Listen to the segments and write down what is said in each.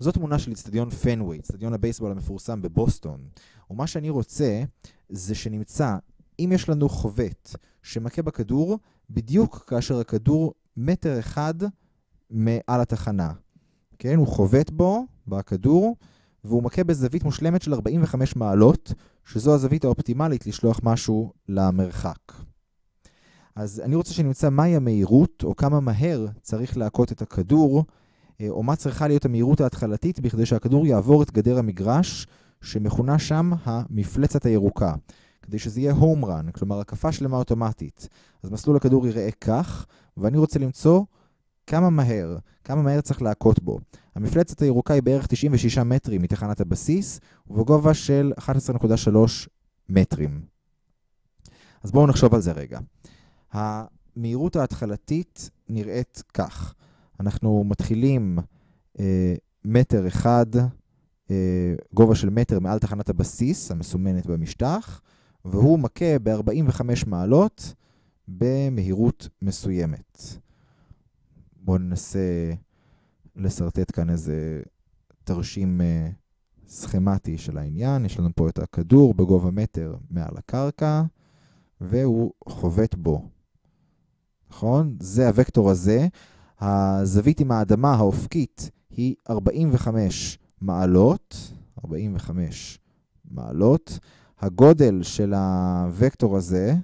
זאת תמונה של אצטדיון פנוויי, אצטדיון הבייסבול המפורסם בבוסטון. ומה שאני רוצה זה שנמצא, אם יש לנו חובט שמכה בכדור, בדיוק כאשר הכדור מטר אחד מעל התחנה. כן, הוא חובט בו, בכדור, והוא מכה בזווית מושלמת של 45 מעלות, שזו הזווית האופטימלית לשלוח משהו למרחק. אז אני רוצה שנמצא מהי המהירות, או כמה מהר צריך להכות את הכדור, או מה צריכה להיות המהירות ההתחלתית בכדי שהכדור יעבור את גדר המגרש, שמכונה שם המפלצת הירוקה. כדי שזה יהיה הום רן, כלומר הקפה שלמה אוטומטית. אז מסלול הכדור ייראה כך, ואני רוצה למצוא כמה מהר, כמה מהר צריך להכות בו. המפלצת הירוקה היא בערך 96 מטרים מתחנת הבסיס, ובגובה של 11.3 מטרים. אז בואו נחשוב על זה רגע. המהירות ההתחלתית נראית כך. אנחנו מתחילים אה, מטר אחד, אה, גובה של מטר מעל תחנת הבסיס, המסומנת במשטח, והוא מכה ב-45 מעלות במהירות מסוימת. בואו ננסה לשרטט כאן איזה תרשים uh, סכמטי של העניין. יש לנו פה את הכדור בגובה מטר מעל הקרקע, והוא חובט בו. נכון? זה הוקטור הזה. הזווית עם האדמה האופקית היא 45 מעלות. 45 מעלות. הגודל של הוקטור הזה,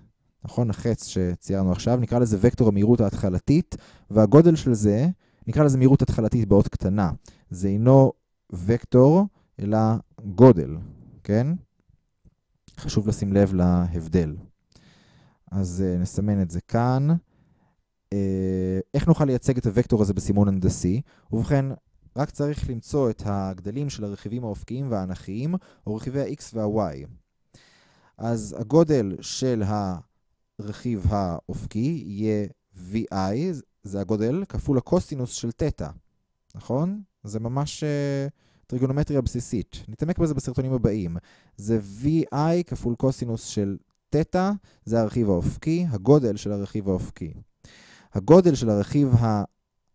נכון? החץ שציירנו עכשיו, נקרא לזה וקטור המהירות ההתחלתית, והגודל של זה, נקרא לזה מהירות התחלתית באות קטנה. זה אינו וקטור, אלא גודל, כן? חשוב לשים לב להבדל. אז uh, נסמן את זה כאן. Uh, איך נוכל לייצג את הוקטור הזה בסימון הנדסי? ובכן, רק צריך למצוא את הגדלים של הרכיבים האופקיים והאנכיים, או רכיבי ה-x וה-y. אז הגודל של הרכיב האופקי יהיה VI, זה הגודל, כפול הקוסינוס של תטא, נכון? זה ממש uh, טריגונומטריה בסיסית. נתעמק בזה בסרטונים הבאים. זה VI כפול קוסינוס של תטא, זה הרכיב האופקי, הגודל של הרכיב האופקי. הגודל של הרכיב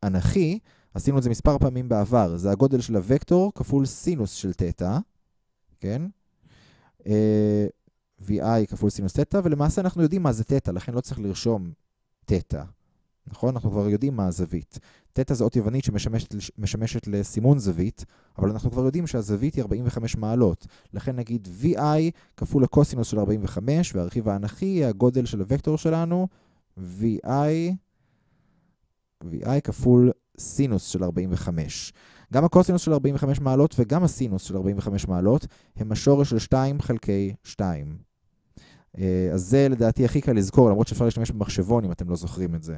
האנכי, עשינו את זה מספר פעמים בעבר, זה הגודל של הוקטור כפול סינוס של תטא, כן? Uh, VI כפול סינוס תטא, ולמעשה אנחנו יודעים מה זה תטא, לכן לא צריך לרשום תטא. נכון? אנחנו כבר יודעים מה הזווית. תטא זו אות יוונית שמשמשת לסימון זווית, אבל אנחנו כבר יודעים שהזווית היא 45 מעלות. לכן נגיד VI כפול הקוסינוס של 45, והרכיב האנכי הגודל של הוקטור שלנו, VI, VI כפול סינוס של 45. גם הקוסינוס של 45 מעלות וגם הסינוס של 45 מעלות הם השורש של 2 חלקי 2. אה, אז זה לדעתי הכי קל לזכור, למרות שאפשר להשתמש במחשבון אם אתם לא זוכרים את זה.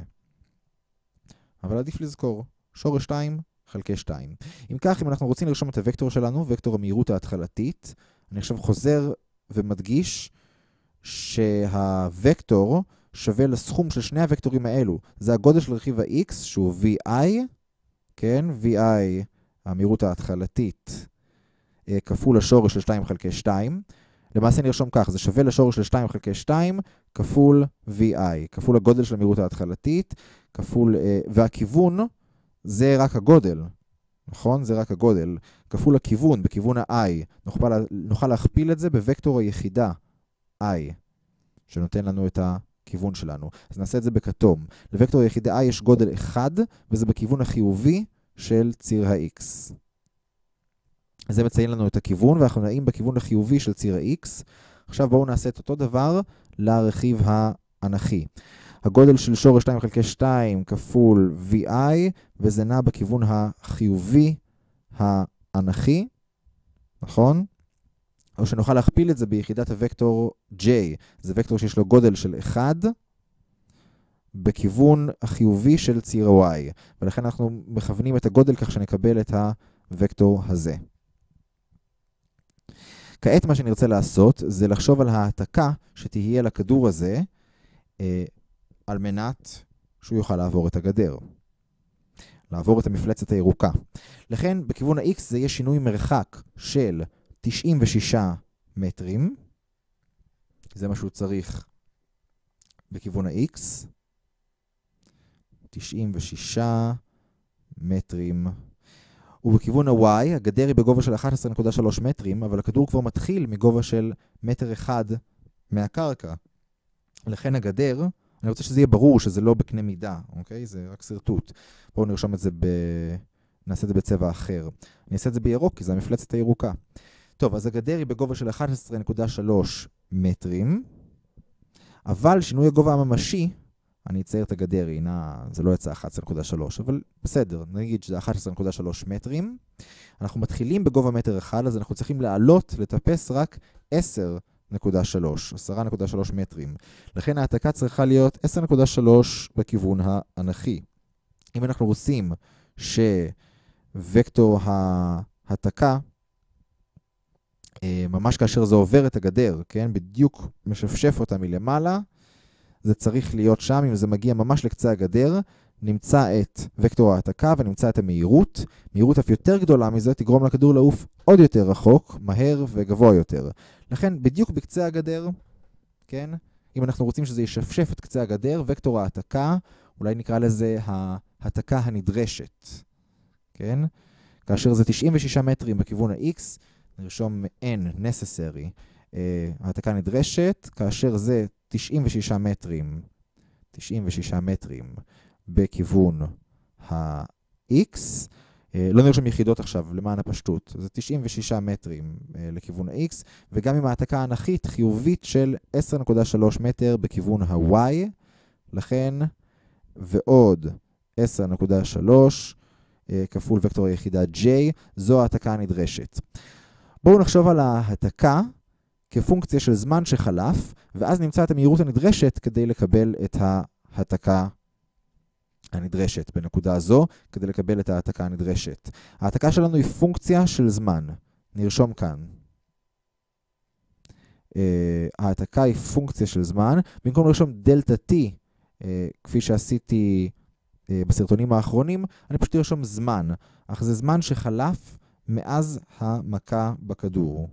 אבל עדיף לזכור, שורש 2 חלקי 2. אם כך, אם אנחנו רוצים לרשום את הוקטור שלנו, וקטור המהירות ההתחלתית, אני עכשיו חוזר ומדגיש שהוקטור שווה לסכום של שני הוקטורים האלו. זה הגודל של רכיב ה-x, שהוא vi, כן? vi, המהירות ההתחלתית, אה, כפול השורש של 2 חלקי 2. למעשה נרשום כך, זה שווה לשורש של 2 חלקי 2 כפול vi, כפול הגודל של המהירות ההתחלתית, כפול, אה, והכיוון זה רק הגודל, נכון? זה רק הגודל. כפול הכיוון, בכיוון ה-i, נוכל, להכפיל את זה בוקטור היחידה i, שנותן לנו את הכיוון שלנו. אז נעשה את זה בכתום. לוקטור היחידה i יש גודל 1, וזה בכיוון החיובי של ציר ה-x. זה מציין לנו את הכיוון, ואנחנו נעים בכיוון החיובי של ציר ה-x. עכשיו בואו נעשה את אותו דבר לרכיב האנכי. הגודל של שורש 2 חלקי 2 כפול vi, וזה נע בכיוון החיובי האנכי, נכון? או שנוכל להכפיל את זה ביחידת הוקטור j. זה וקטור שיש לו גודל של 1 בכיוון החיובי של ציר y, ולכן אנחנו מכוונים את הגודל כך שנקבל את הוקטור הזה. כעת מה שנרצה לעשות זה לחשוב על העתקה שתהיה לכדור הזה אה, על מנת שהוא יוכל לעבור את הגדר. לעבור את המפלצת הירוקה. לכן בכיוון ה-x זה יהיה שינוי מרחק של 96 מטרים. זה מה שהוא צריך בכיוון ה-x. 96 מטרים. ובכיוון ה-Y, הגדר היא בגובה של 11.3 מטרים, אבל הכדור כבר מתחיל מגובה של מטר אחד מהקרקע. לכן הגדר, אני רוצה שזה יהיה ברור שזה לא בקנה מידה, אוקיי? זה רק שרטוט. בואו נרשום את זה ב... נעשה את זה בצבע אחר. אני אעשה את זה בירוק, כי זה המפלצת הירוקה. טוב, אז הגדר היא בגובה של 11.3 מטרים, אבל שינוי הגובה הממשי, אני אצייר את הגדר, הנה, זה לא יצא 11.3, אבל בסדר, נגיד שזה 11.3 מטרים. אנחנו מתחילים בגובה מטר אחד, אז אנחנו צריכים לעלות, לטפס רק 10.3, 10.3 מטרים. לכן ההעתקה צריכה להיות 10.3 בכיוון האנכי. אם אנחנו רוצים שווקטור ההעתקה, ממש כאשר זה עובר את הגדר, כן? בדיוק משפשף אותה מלמעלה, זה צריך להיות שם, אם זה מגיע ממש לקצה הגדר, נמצא את וקטור ההעתקה ונמצא את המהירות. מהירות אף יותר גדולה מזה תגרום לכדור לעוף עוד יותר רחוק, מהר וגבוה יותר. לכן, בדיוק בקצה הגדר, כן? אם אנחנו רוצים שזה ישפשף את קצה הגדר, וקטור ההעתקה, אולי נקרא לזה ההעתקה הנדרשת, כן? כאשר זה 96 מטרים בכיוון ה-X, נרשום n necessary, אה, העתקה נדרשת, כאשר זה 96 מטרים, 96 מטרים בכיוון ה-x, אה, לא נרשום יחידות עכשיו, למען הפשטות, זה 96 מטרים אה, לכיוון ה-x, וגם עם העתקה האנכית חיובית של 10.3 מטר בכיוון ה-y, לכן, ועוד 10.3 כפול וקטור היחידה j, זו העתקה הנדרשת. בואו נחשוב על ההעתקה כפונקציה של זמן שחלף, ואז נמצא את המהירות הנדרשת כדי לקבל את ההעתקה הנדרשת בנקודה הזו, כדי לקבל את ההעתקה הנדרשת. ההעתקה שלנו היא פונקציה של זמן. נרשום כאן. Uh, ההעתקה היא פונקציה של זמן. במקום לרשום דלתה t, uh, כפי שעשיתי uh, בסרטונים האחרונים, אני פשוט ארשום זמן. אך זה זמן שחלף מאז המכה בכדור.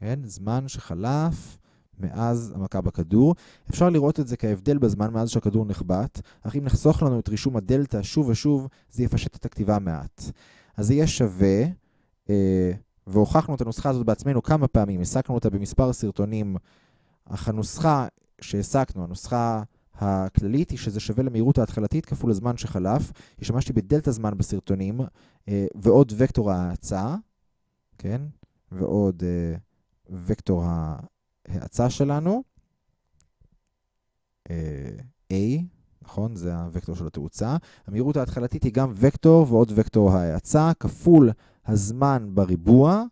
כן? זמן שחלף מאז המכה בכדור. אפשר לראות את זה כהבדל בזמן מאז שהכדור נחבט, אך אם נחסוך לנו את רישום הדלתא שוב ושוב, זה יפשט את הכתיבה מעט. אז זה יהיה שווה, אה, והוכחנו את הנוסחה הזאת בעצמנו כמה פעמים, הסקנו אותה במספר סרטונים, אך הנוסחה שהסקנו, הנוסחה הכללית היא שזה שווה למהירות ההתחלתית כפול הזמן שחלף. השתמשתי בדלתא זמן בסרטונים, ועוד וקטור ההאצה, כן? ועוד אה, וקטור ההאצה שלנו, אה, A, נכון? זה הוקטור של התאוצה. המהירות ההתחלתית היא גם וקטור ועוד וקטור ההאצה, כפול הזמן בריבוע,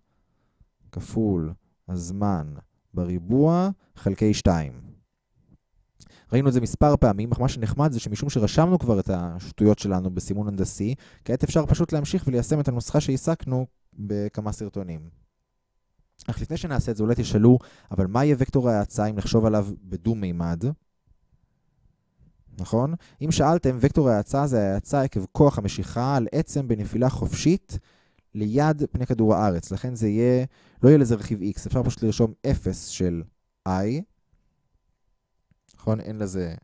כפול הזמן בריבוע, חלקי 2. ראינו את זה מספר פעמים, אך מה שנחמד זה שמשום שרשמנו כבר את השטויות שלנו בסימון הנדסי, כעת אפשר פשוט להמשיך וליישם את הנוסחה שהעסקנו בכמה סרטונים. אך לפני שנעשה את זה, אולי תשאלו, אבל מה יהיה וקטור ההאצה אם נחשוב עליו בדו-מימד? נכון? אם שאלתם, וקטור ההאצה זה ההאצה עקב כוח המשיכה על עצם בנפילה חופשית ליד פני כדור הארץ. לכן זה יהיה, לא יהיה לזה רכיב x, אפשר פשוט לרשום 0 של i, נכון? אין לזה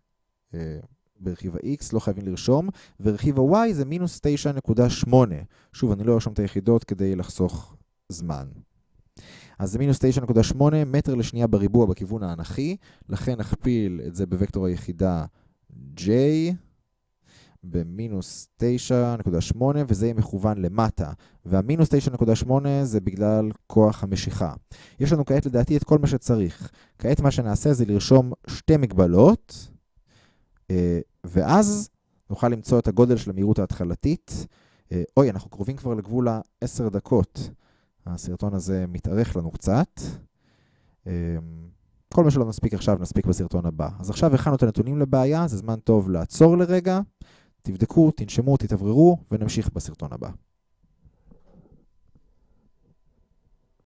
אה, ברכיב ה-x, לא חייבים לרשום, ורכיב ה-y זה מינוס 9.8. שוב, אני לא ארשום את היחידות כדי לחסוך זמן. אז זה מינוס 9.8 מטר לשנייה בריבוע בכיוון האנכי, לכן נכפיל את זה בוקטור היחידה j במינוס 9.8, וזה יהיה מכוון למטה. והמינוס 9.8 זה בגלל כוח המשיכה. יש לנו כעת לדעתי את כל מה שצריך. כעת מה שנעשה זה לרשום שתי מגבלות, אה, ואז נוכל למצוא את הגודל של המהירות ההתחלתית. אה, אוי, אנחנו קרובים כבר לגבול ה-10 דקות. הסרטון הזה מתארך לנו קצת. אמ, כל מה שלא נספיק עכשיו, נספיק בסרטון הבא. אז עכשיו הכנו את הנתונים לבעיה, זה זמן טוב לעצור לרגע, תבדקו, תנשמו, תתאווררו, ונמשיך בסרטון הבא.